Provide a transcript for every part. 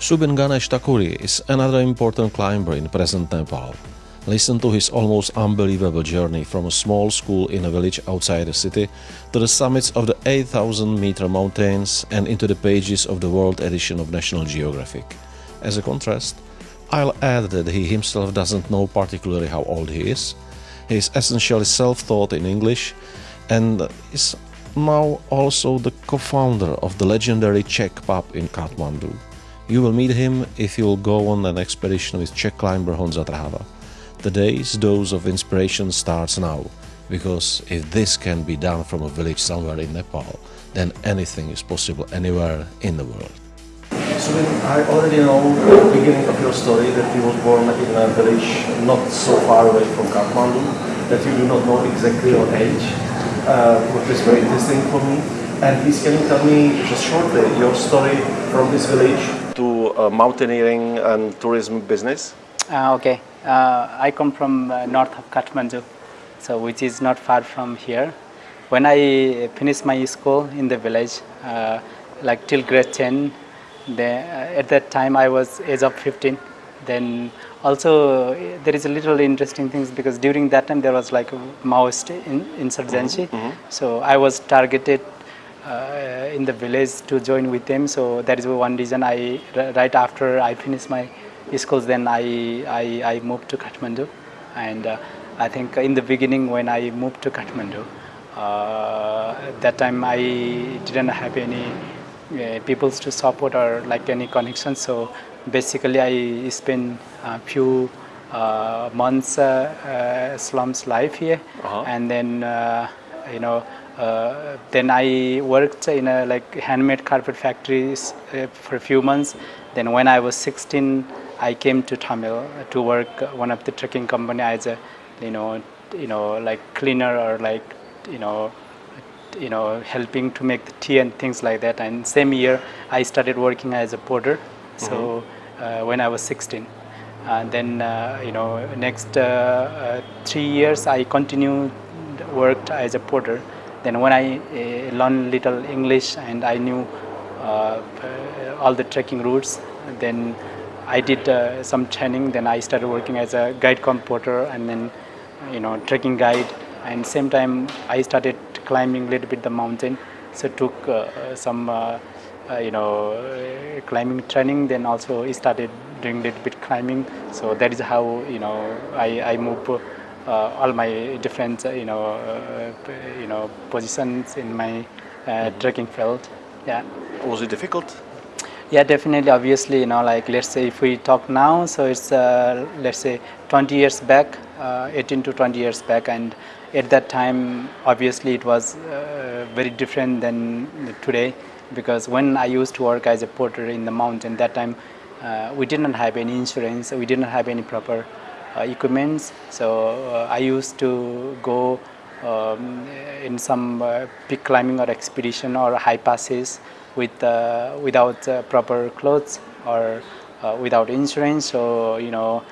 Subin Ganesh Takuri is another important climber in present Nepal. Listen to his almost unbelievable journey from a small school in a village outside the city to the summits of the 8000 meter mountains and into the pages of the world edition of National Geographic. As a contrast, I'll add that he himself doesn't know particularly how old he is. He is essentially self-taught in English and is now also the co-founder of the legendary Czech pub in Kathmandu. You will meet him if you will go on an expedition with Czech climber Honza Trhava. The day's dose of inspiration starts now, because if this can be done from a village somewhere in Nepal, then anything is possible anywhere in the world. Subin, I already know the beginning of your story that you was born in a village not so far away from Kathmandu, that you do not know exactly your age, uh, which is very interesting for me. And please can you tell me just shortly your story from this village to uh, mountaineering and tourism business? Uh, okay, uh, I come from uh, north of Kathmandu, so which is not far from here. When I finished my school in the village, uh, like till grade 10, the, at that time I was age of 15. Then also there is a little interesting things because during that time there was like a Maoist in, insurgency. Mm -hmm. So I was targeted uh, in the village to join with them. So that is one reason I, right after I finished my schools, then I, I, I moved to Kathmandu. And uh, I think in the beginning when I moved to Kathmandu, uh, that time I didn't have any uh, people to support or like any connection. So basically I spent a few uh, months uh, uh, slums life here. -huh. And then, uh, you know, uh, then I worked in a like handmade carpet factories uh, for a few months. Then when I was 16, I came to Thamel to work one of the trekking company as a, you know, you know, like cleaner or like, you know, you know, helping to make the tea and things like that. And same year, I started working as a porter. So mm -hmm. uh, when I was 16, and then uh, you know, next uh, uh, three years, I continued worked as a porter. Then when I uh, learned little English and I knew uh, all the trekking routes, then I did uh, some training. Then I started working as a guide comporter and then, you know, trekking guide. And same time, I started climbing a little bit the mountain. So took uh, some, uh, uh, you know, climbing training. Then also started doing a little bit climbing. So that is how, you know, I, I moved all my different uh, you know uh, you know positions in my mm -hmm. trekking field. Yeah. Was it difficult? Yeah, definitely. Obviously, you know, like let's say if we talk now, so it's uh, let's say 20 years back, uh, 18 to 20 years back, and at that time, obviously, it was uh, very different than today, because when I used to work as a porter in the mountain, that time we didn't have any insurance, we didn't have any proper uh, equipments. So uh, I used to go um, in some uh, peak climbing or expedition or high passes with without proper clothes or without insurance. So you know.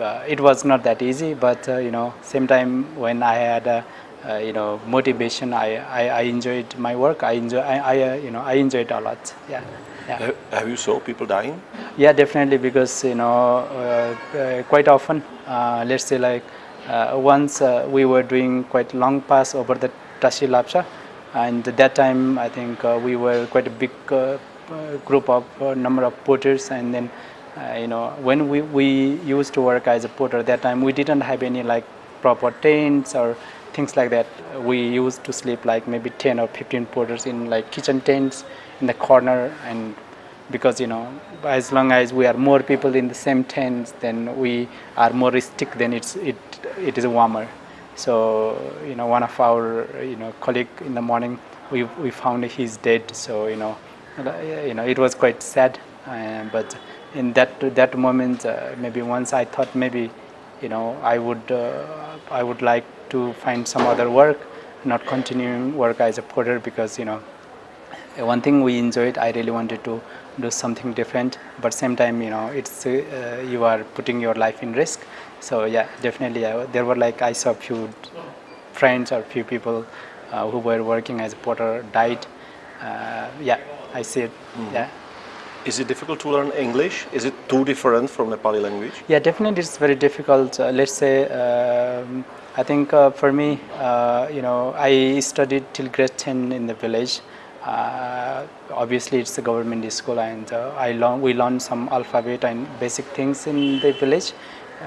Uh, it was not that easy but uh, you know same time when I had uh, you know motivation I, I, I, enjoyed my work I enjoy I, I you know I enjoyed a lot yeah yeah. Have you saw people dying? Yeah, definitely because you know uh, uh, quite often, uh, let's say like uh, once uh, we were doing quite long pass over the Tashi Lapcha, and at that time I think uh, we were quite a big group of number of porters, and then you know when we we used to work as a porter that time we didn't have any like proper tents or things like that. We used to sleep like maybe 10 or 15 porters in like kitchen tents in the corner. And because you know as long as we are more people in the same tent then we are more restricted then it's it it is warmer. So you know one of our you know colleague in the morning we we found he's dead. So you know you know it was quite sad. Uh, but in that that moment uh, maybe once i thought maybe you know i would uh, i would like to find some other work not continuing work as a porter because you know one thing we enjoyed i really wanted to do something different but same time you know it's uh, you are putting your life in risk. So yeah definitely uh, there were like i saw a few friends or few people uh, who were working as a porter died. Uh, yeah i see it. Mm. yeah Is it difficult to learn English? Is it too different from Nepali language? Yeah, definitely it's very difficult. Uh, let's say, um, I think uh, for me, uh, you know, I studied till grade 10 in the village. Uh, obviously, it's a government school, and uh, I learn, we learned some alphabet and basic things in the village.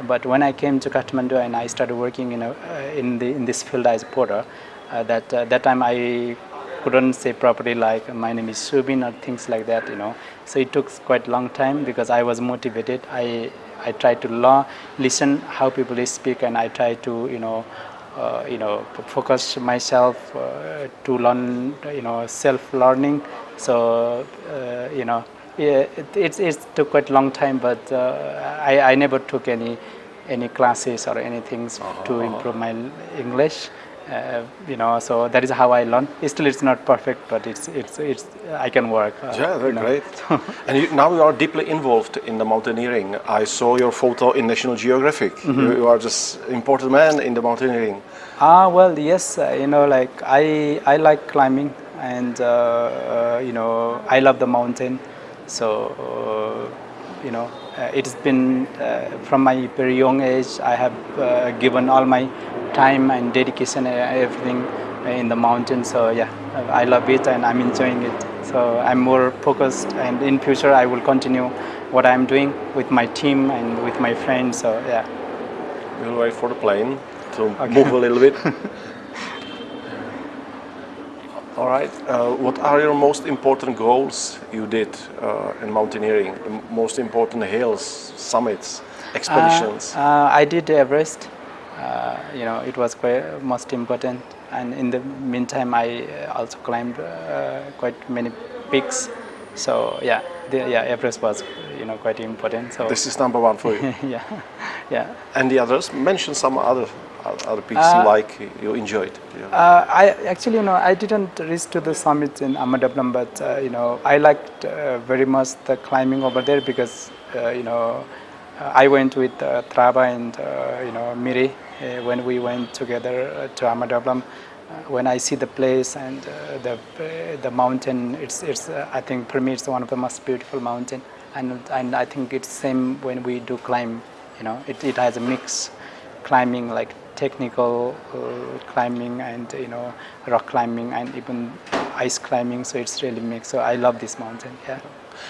But when I came to Kathmandu and I started working in, a, uh, in, the, in this field as a porter, that that time I couldn't say properly like my name is Subin or things like that, you know. So it took quite a long time because I was motivated. I I tried to learn, listen how people speak, and I tried to you know. Uh, you know, focus myself uh, to learn, you know, self-learning. So, uh, you know, yeah, it, it, it, took quite a long time, but uh, I, I never took any any classes or anything -huh. to improve my English you know so that is how i learn still it's not perfect but it's it's it's i can work uh, yeah very great. And you, now you are deeply involved in the mountaineering. I saw your photo in national geographic. Mm -hmm. you, you, are just important man in the mountaineering. Ah well yes uh, you know like i i like climbing and uh, uh, you know i love the mountain. So uh, you know uh, it's been uh, from my very young age i have uh, given all my time and dedication and everything in the mountains. So yeah, I love it and I'm enjoying it. So I'm more focused and in future I will continue what I'm doing with my team and with my friends. So yeah. We'll wait for the plane to okay. move a little bit. All right. Uh, what are your most important goals you did uh, in mountaineering? The most important hills, summits, expeditions? Uh, uh I did Everest. Uh, you know, it was quite most important. And in the meantime, I uh, also climbed uh, quite many peaks. So yeah, the, yeah, Everest was you know quite important. So this is number one for you. yeah, yeah. And the others? Mention some other other peaks uh, you like, you enjoyed. Uh, I actually, you know, I didn't reach to the summit in Ama Dablam, but uh, you know, I liked very much the climbing over there because you know, I went with uh, Traba and you know Miri uh, when we went together uh, to Ama Dablam, uh, when I see the place and the the mountain, it's it's I think for me it's one of the most beautiful mountain, and and I think it's same when we do climb. You know, it it has a mix, climbing like technical uh, climbing and you know rock climbing and even ice climbing so it's really mixed so i love this mountain yeah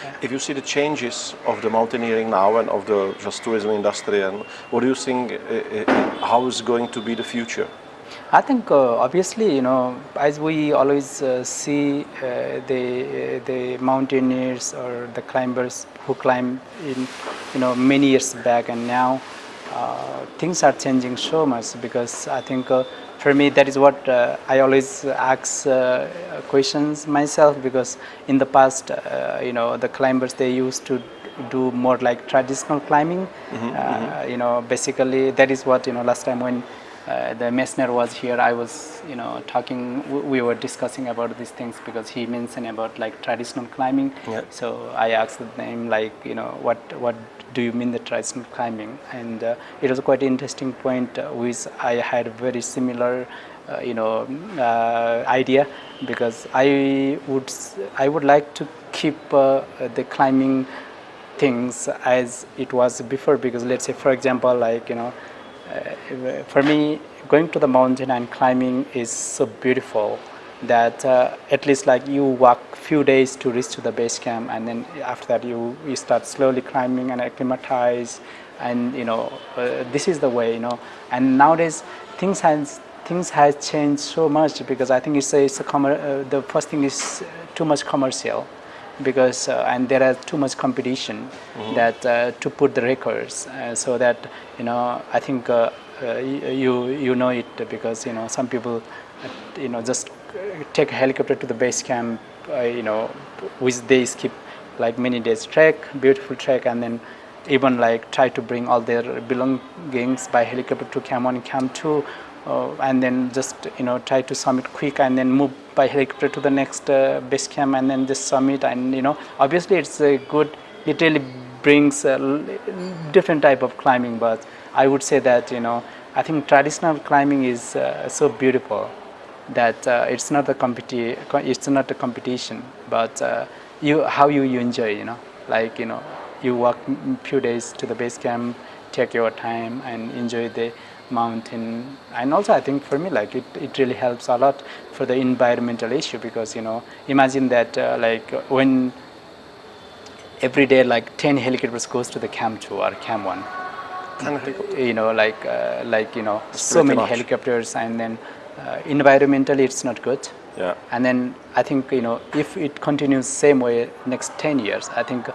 yeah. If you see the changes of the mountaineering now and of the just tourism industry, and what do you think, uh, uh, how is going to be the future? I think uh, obviously, you know, as we always uh, see uh, the the mountaineers or the climbers who climb in, you know, many years back and now, uh, things are changing so much because I think for me that is what uh, I always ask uh, questions myself because in the past uh, you know the climbers they used to do more like traditional climbing mm -hmm, mm -hmm. you know basically that is what you know last time when uh, the Messner was here, I was, you know, talking, we were discussing about these things because he mentioned about like traditional climbing. Yeah. So I asked him like, you know, what, what do you mean the traditional climbing? And uh, it was quite interesting point uh, which I had very similar, uh, you know, uh, idea because I would, I would like to keep uh, the climbing things as it was before because let's say for example like you know uh, for me, going to the mountain and climbing is so beautiful that uh, at least like you walk few days to reach to the base camp and then after that you, you start slowly climbing and acclimatize and you know uh, this is the way you know. And nowadays things has things has changed so much because I think it's a, it's a uh, the first thing is too much commercial because uh, and there is too much competition mm -hmm. that uh, to put the records uh, so that you know I think uh, uh, you you know it because you know some people you know just take a helicopter to the base camp you know which they skip like many days trek beautiful trek and then even like try to bring all their belongings by helicopter to camp 1 camp 2 uh, and then just you know try to summit quick and then move by helicopter to the next uh, base camp and then just summit and you know obviously it's a good it really brings a different type of climbing but I would say that you know I think traditional climbing is uh, so beautiful that uh, it's not a competi it's not a competition but uh, you how you, you enjoy you know like you know you walk few days to the base camp, take your time and enjoy the mountain. And also I think for me like it, it really helps a lot for the environmental issue because you know imagine that uh, like when every day like 10 helicopters goes to the camp 2 or camp 1 you know like uh, like you know so many much. helicopters and then uh, environmentally it's not good Yeah. and then i think you know if it continues same way next 10 years i think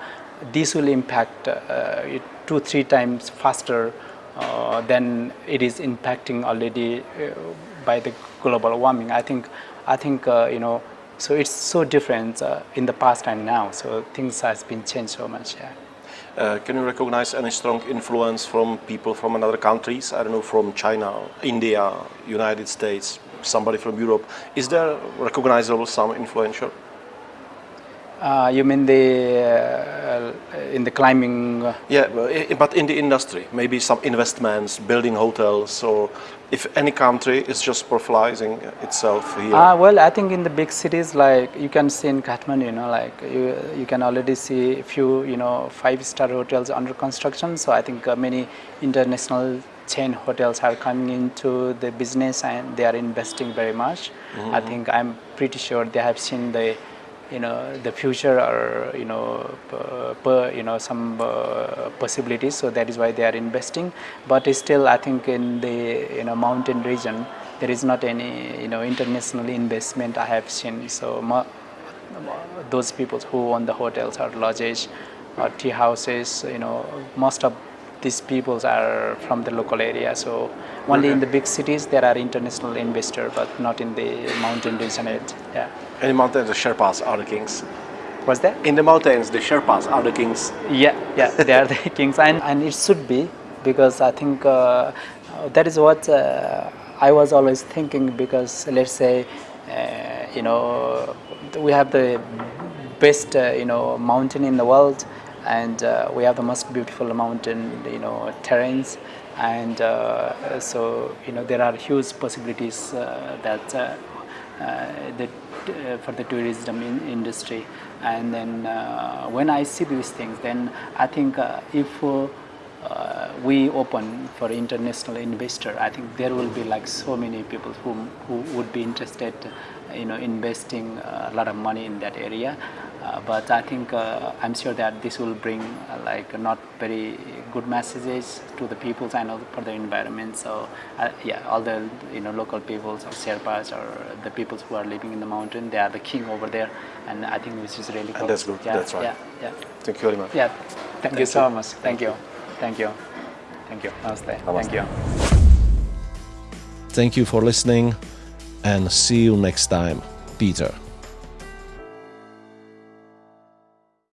this will impact uh, it two three times faster uh, than it is impacting already uh, by the global warming i think i think uh, you know so it's so different in the past and now so things has been changed so much yeah Uh, can you recognize any strong influence from people from another countries? I don't know, from China, India, United States, somebody from Europe. Is there recognizable some influential? Uh, you mean the uh, in the climbing? Uh, Yeah, but in the industry, maybe some investments, building hotels, or if any country is just profiling itself here. Ah, well, I think in the big cities, like you can see in Kathmandu, you know, like you, you can already see a few, you know, five-star hotels under construction. So I think uh, many international chain hotels are coming into the business and they are investing very much. I think I'm pretty sure they have seen the, you know, the future or you know, per, per, you know, some uh, possibilities. So that is why they are investing. But still, I think in the you know mountain region, there is not any you know international investment I have seen. So those people who own the hotels or lodges or tea houses, you know, most of these peoples are from the local area. So only in the big cities there are international investors, but not in the mountain region yet. Yeah. In the mountains, the Sherpas are the kings. What's that? In the mountains, the Sherpas are the kings. Yeah, yeah, they are the kings, and, and it should be because I think uh, that is what uh, I was always thinking. Because let's say, uh, you know, we have the best, uh, you know, mountain in the world, and uh, we have the most beautiful mountain, you know, terrains, and uh, so you know there are huge possibilities uh, that. Uh, the, uh, for the tourism in industry. And then uh, when I see these things, then I think if uh, we open for international investor, I think there will be like so many people who, who would be interested, you know, investing a lot of money in that area. Uh, but I think uh, I'm sure that this will bring uh, like not very good messages to the peoples and also for the environment. So uh, yeah, all the you know local peoples or Sherpas or the peoples who are living in the mountain, they are the king over there, and I think this is really cool. that's good. Yeah, That's right. Yeah, yeah, Thank you very much. yeah. Thank, you so much. Thank you. Thank you. Thank you. Namaste. Namaste. Thank you. Thank you for listening and see you next time. Peter.